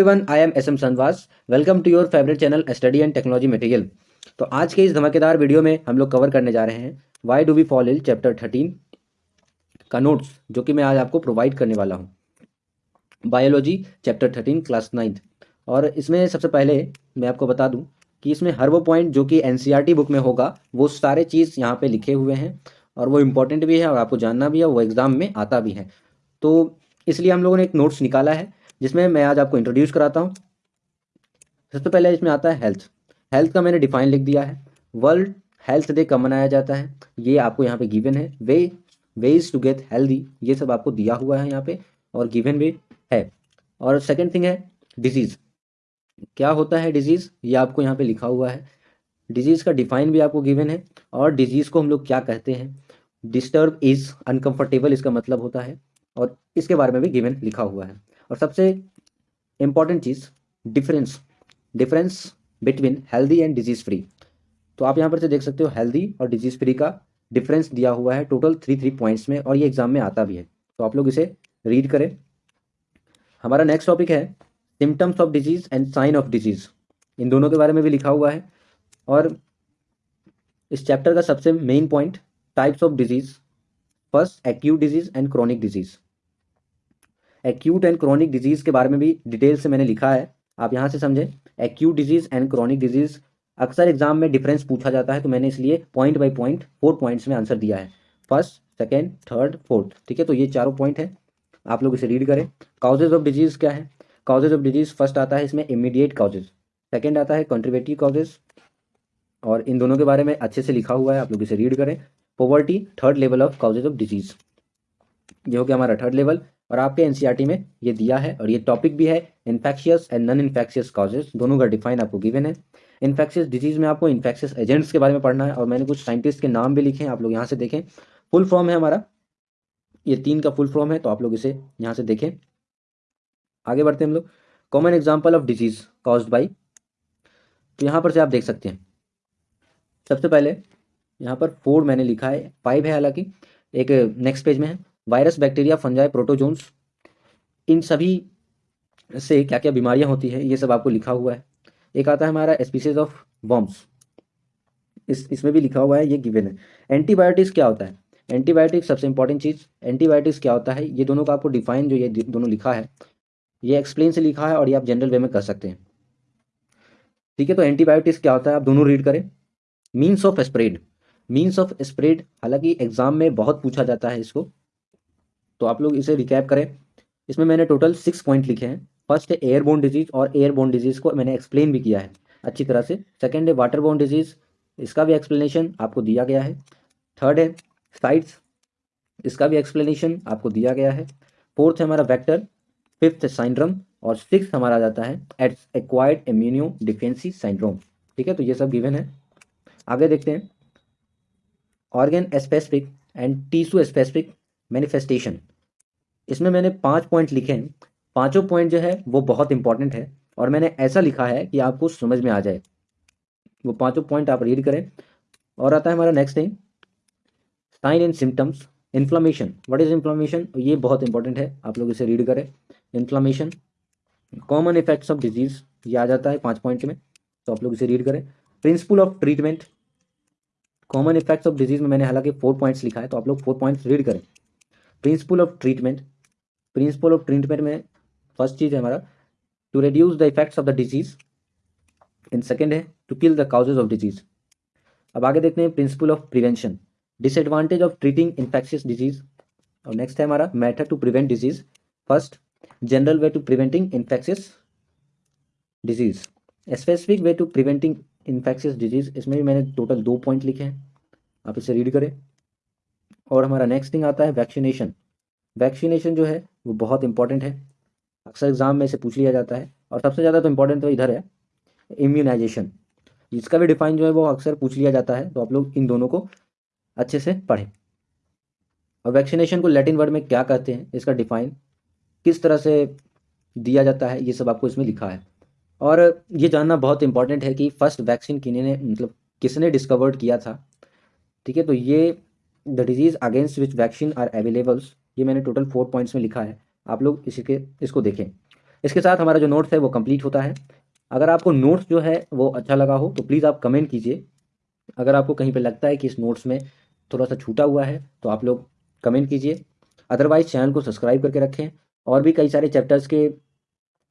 Everyone I am S M सनवास welcome to your favourite channel study and technology material तो आज के इस धमाकेदार वीडियो में हम लोग कवर करने जा रहे हैं why do we fall ill chapter thirteen का नोट्स जो कि मैं आज आपको प्रोवाइड करने वाला हूँ। Biology chapter thirteen class ninth और इसमें सबसे पहले मैं आपको बता दूँ कि इसमें हर वो पॉइंट जो कि एन बुक e में होगा, वो सारे चीज़ यहाँ पे लिखे हुए हैं और वो इम्पोर्टेंट भी है और आपको जानना भी है, वो एग्ज़ाम में आता भी है। तो इसलिए हम लोगों ने एक नोट्स निकाला है। जिसमें मैं आज आपको इंट्रोड्यूस कराता हूँ। सबसे पहले इसमें आता है हेल्थ हेल्थ का मैंने डिफाइन लिख दिया है। वर्ल्ड हेल्थ डे कब मनाया जाता है? ये आपको यहाँ पे गिवन है। Way ways to get healthy ये सब आपको दिया हुआ है यहाँ पे और गिवन भी है। और सेकेंड थिंग है डिज़ीज़ क्या होता है डिज़ीज़ ये आपको यहाँ पे लिखा हुआ है। डिज़ीज़ का डिफाइन भी आपको गिवन है। और डिज़ीज़ को हम लोग क्या कहते हैं? डिस्टर्ब इज़ अनकंफर्टेबल इसका मतलब होता है। और इसके बारे में भी गिवन लिखा हुआ है। और सबसे important cheese difference difference between healthy and disease free तो आप यहाँ पर से देख सकते हो हेल्दी और डिज़ीज़ फ्री का डिफरेंस दिया हुआ है टोटल थ्री थ्री पॉइंट्स में और ये एग्ज़ाम में आता भी है। तो आप लोग इसे रीड करें। हमारा नेक्स्ट टॉपिक है symptoms of disease and sign of disease इन दोनों के बारे में भी लिखा हुआ है और इस चैप्टर का सबसे main point types of disease first acute disease and chronic disease acute and chronic disease के बारे में भी डिटेल से मैंने लिखा है। आप यहाँ से समझें acute disease and chronic disease अक्सर एग्ज़ाम में डिफरेंस पूछा जाता है तो मैंने इसलिए point by point four points में आंसर दिया है। फ़र्स्ट सेकेंड थर्ड फोर्थ ठीक है? तो ये चारों पॉइंट है। आप लोग इसे रीड करें। काउजेज ऑफ़ डिज़ीज़ क्या है? काउजेज ऑफ़ डिज़ीज़ फ़र्स्ट आता है इसमें इमीडिएट काउजेज सेकेंड आता है कॉन्ट्रीब्यूटिव काउजेज और इन दोनों के बारे में अच्छे से लिखा हुआ है, आप लोग इसे रीड करें। Poverty third level of causes of disease ये हो गया हमारा थर्ड लेवल और आपके एनसीईआरटी e में ये दिया है और ये टॉपिक भी है infectious and non infectious causes दोनों का डिफाइन आपको गिवन है। इन्फेक्शियस डिज़ीज़ में आपको इन्फेक्शियस एजेंट्स के बारे में पढ़ना है और मैंने कुछ साइंटिस्ट के नाम भी लिखे हैं, आप लोग यहाँ से देखें। फुल फॉर्म है हमारा, ये तीन का फुल फॉर्म है तो आप लोग इसे यहाँ से देखें। आगे बढ़ते हैं हम लोग। Common example of disease cause by तो यहाँ पर से आप देख सकते हैं। सबसे पहले यहाँ पर फोर मैंने लिखा है फाइव है हालाँकि, एक नेक्स्ट पेज में है। वायरस, बैक्टीरिया, फंजाई, प्रोटोजोन्स, इन सभी से क्या क्या बीमारियाँ होती है, ये सब आपको लिखा हुआ है। एक आता है हमारा स्पीसीज ऑफ़ बॉम्ब्स इस, इसमें भी लिखा हुआ है, ये गिवन है। एंटीबायोटिक्स क्या होता है? एंटीबायोटिक्स सबसे इंपॉर्टेंट चीज़। एंटीबायोटिक्स क्या होता है? ये दोनों का आपको डिफाइन जो ये दोनों लिखा है, ये एक्सप्लेन से लिखा है और ये आप जनरल वे में कर सकते हैं। ठीक है तो एंटीबायोटिक्स क्या होता है? आप दोनों रीड करें। Means of spread means of spread हालाँकि एग्ज़ाम में बहुत पूछा जाता है इसको। तो आप लोग इसे रिकैप करें। इसमें मैंने टोटल सिक्स पॉइंट लिखे हैं। फ़र्स्ट है एयरबोन डिज़ीज़ और एयरबोन डिज़ीज़ को मैंने एक्सप्लेन भी किया है अच्छी तरह से। सेकेंड है वाटरबोन डिज़ीज़ इसका भी एक्सप्लेनेशन आपको दिया गया है। थर्ड है साइट्स इसका भी एक्सप्लेनेशन आपको दिया गया है। फोर्थ है हमारा वैक्टर फिफ्थ साइंड्रम और सिक्स हमारा जाता है एट्स एक्वायर्ड इम्यूनियो डिफेंसी साइंड्रोम ठीक है तो ये सब गिवन है। आगे देखते हैं। Organ specific and tissue specific manifestation इसमें मैंने पाँच पॉइंट लिखे हैं। पाँचों पॉइंट जो है, वो बहुत इंपॉर्टेंट है और मैंने ऐसा लिखा है कि आपको समझ में आ जाए। वो पाँचों पॉइंट आप रीड करें। और आता है हमारा next thing sign and symptoms inflammation what is inflammation ये बहुत इंपॉर्टेंट है। आप लोग इसे रीड करें। Inflammation common effects of disease ये आ जाता है पाँच पॉइंट में। तो आप लोग इसे रीड करें। Principle of treatment common effects of disease में मैंने हालाँकि फोर पॉइंट्स लिखा है तो आप लोग फोर पॉइंट्स रीड करें। Principle of treatment principle of treatment में फ़र्स्ट चीज़ है हमारा to reduce the effects of the disease in second है to kill the causes of disease अब आगे देखते हैं principle of prevention disadvantage of treating infectious disease और नेक्स्ट है हमारा method to prevent disease first general way to preventing infectious disease specific way to preventing infectious disease इसमें भी मैंने टोटल दो पॉइंट लिखे हैं। आप इसे रीड करें। और हमारा नेक्स्ट थिंग आता है वैक्सीनेशन वैक्सीनेशन जो है, वो बहुत इंपॉर्टेंट है। अक्सर एग्ज़ाम में इसे पूछ लिया जाता है। और सबसे ज़्यादा तो इंपॉर्टेंट तो इधर है इम्यूनाइजेशन इसका भी डिफाइन जो है, वो अक्सर पूछ लिया जाता है। तो आप लोग इन दोनों को अच्छे से पढ़ें। और वैक्सीनेशन को लैटिन वर्ड में क्या कहते हैं, इसका डिफाइन किस तरह से दिया जाता है, ये सब आपको इसमें लिखा है। और ये जानना बहुत इंपॉर्टेंट है कि फ़र्स्ट वैक्सीन किन्हीं ने मतलब किसने डिस्कवर्ड किया था। ठीक है तो ये the disease against which vaccine are availables ये मैंने टोटल फोर पॉइंट्स में लिखा है। आप लोग इसी के, इसको देखें। इसके साथ हमारा जो नोट्स है वो कंप्लीट होता है। अगर आपको नोट्स जो है वो अच्छा लगा हो तो प्लीज़ आप कमेंट कीजिए। अगर आपको कहीं पे लगता है कि इस नोट्स में थोड़ा सा छूटा हुआ है तो आप लोग कमेंट कीजिए। अदरवाइज़ चैनल को सब्सक्राइब करके रखें। और भी कई सारे चैप्टर्स के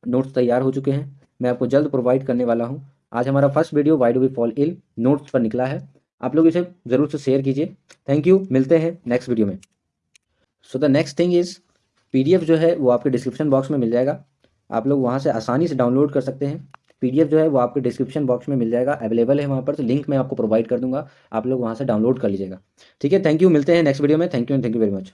नोट्स तैयार हो चुके हैं। मैं आपको जल्द प्रोवाइड करने वाला हूँ। आज हमारा first video why do we fall ill notes पर निकला है। आप लोग इसे ज़रूर से शेयर कीजिए। थैंक यू मिलते हैं नेक्स्ट वीडियो में। So the next thing is PDF जो है वो आपके डिस्क्रिप्शन बॉक्स में मिल जाएगा। आप लोग वहाँ से आसानी से डाउनलोड कर सकते हैं। पीडीएफ जो है वो आपके डिस्क्रिप्शन बॉक्स में मिल जाएगा। अवेलेबल है वहाँ पर तो लिंक मैं आपको प्रोवाइड कर दूँगा। आप लोग वहाँ से डाउनलोड कर लीजिएगा। ठीक है थैंक यू मिलते हैं नेक्स्ट वीडियो में। Thank you and thank you very much